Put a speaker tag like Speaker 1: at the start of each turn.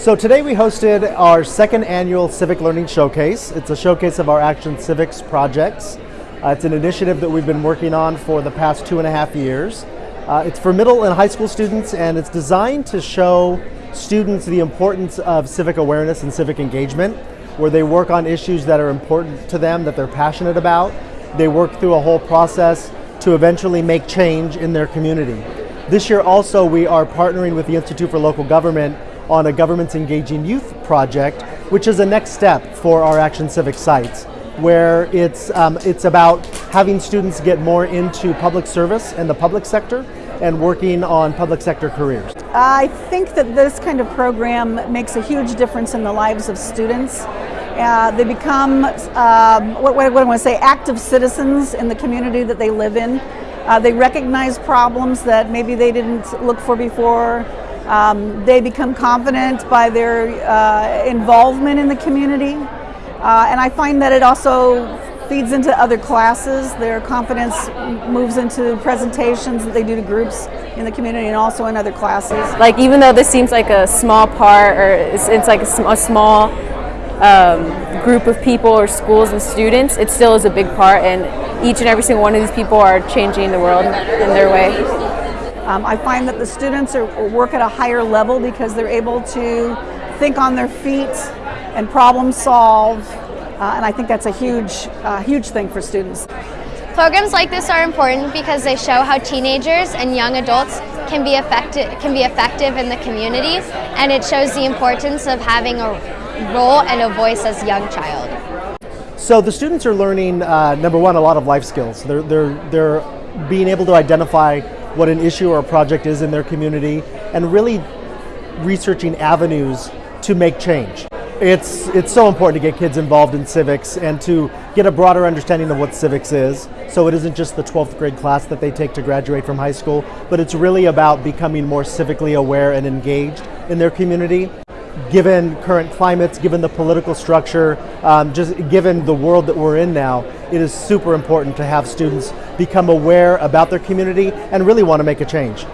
Speaker 1: So today we hosted our second annual Civic Learning Showcase. It's a showcase of our Action Civics projects. Uh, it's an initiative that we've been working on for the past two and a half years. Uh, it's for middle and high school students and it's designed to show students the importance of civic awareness and civic engagement, where they work on issues that are important to them, that they're passionate about. They work through a whole process to eventually make change in their community. This year also we are partnering with the Institute for Local Government on a Governments Engaging Youth project, which is a next step for our Action Civic sites, where it's, um, it's about having students get more into public service and the public sector and working on public sector careers.
Speaker 2: I think that this kind of program makes a huge difference in the lives of students. Uh, they become, um, what, what, what I want to say, active citizens in the community that they live in. Uh, they recognize problems that maybe they didn't look for before. Um, they become confident by their uh, involvement in the community. Uh, and I find that it also feeds into other classes. Their confidence moves into presentations that they do to groups in the community and also in other classes.
Speaker 3: Like even though this seems like a small part or it's, it's like a, sm a small um, group of people or schools and students, it still is a big part and each and every single one of these people are changing the world in their way.
Speaker 2: Um, I find that the students are, work at a higher level because they're able to think on their feet and problem solve, uh, and I think that's a huge, uh, huge thing for students.
Speaker 4: Programs like this are important because they show how teenagers and young adults can be effective, can be effective in the community, and it shows the importance of having a role and a voice as a young child.
Speaker 1: So the students are learning, uh, number one, a lot of life skills. They're, they're, they're being able to identify what an issue or a project is in their community and really researching avenues to make change. It's, it's so important to get kids involved in civics and to get a broader understanding of what civics is. So it isn't just the 12th grade class that they take to graduate from high school, but it's really about becoming more civically aware and engaged in their community given current climates, given the political structure, um, just given the world that we're in now, it is super important to have students become aware about their community and really want to make a change.